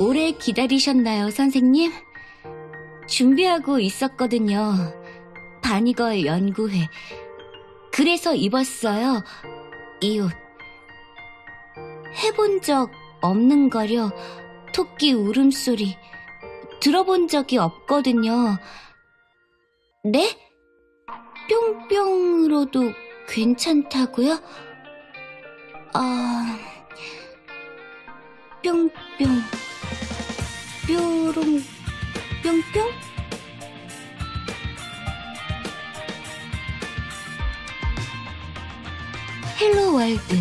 오래 기다리셨나요, 선생님? 준비하고 있었거든요. 바니걸 연구회. 그래서 입었어요. 이 옷. 해본 적 없는 거려. 토끼 울음소리. 들어본 적이 없거든요. 네? 뿅뿅으로도 괜찮다고요? 아, 뿅뿅, 뾰롱, 뿅뿅? Hello world.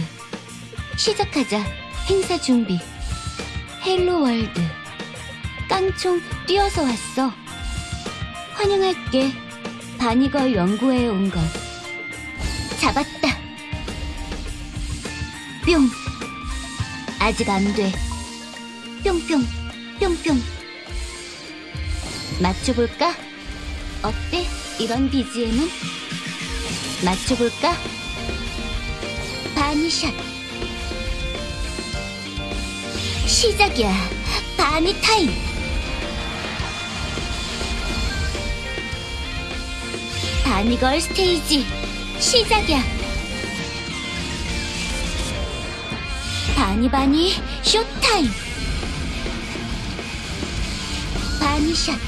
시작하자. 행사 준비. Hello world. 깡총 뛰어서 왔어. 환영할게. bunny girl 연구회에 온 걸. 잡았다. 뿅. 아직 안 돼. 뿅뿅, 뿅뿅. 맞춰볼까? 어때? 이런 BGM은? 맞춰볼까? 바니샷. 시작이야. 바니 타임. 바니걸 스테이지. 시작이야. 바니바니 쇼타임. 바니샷.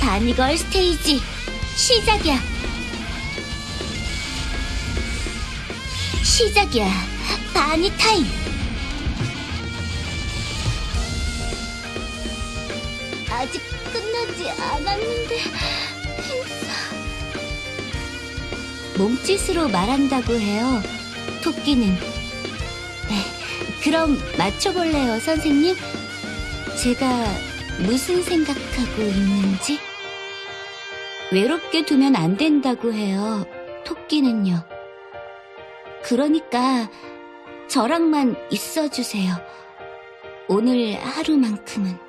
바니걸 스테이지. 시작이야. 시작이야. Bunny time. 아직 끝나지 않았는데. 몸짓으로 말한다고 해요. 토끼는. 네, 그럼 맞춰볼래요, 선생님? 제가 무슨 생각하고 있는지? 외롭게 두면 안 된다고 해요, 토끼는요. 그러니까 저랑만 있어주세요. 오늘 하루만큼은.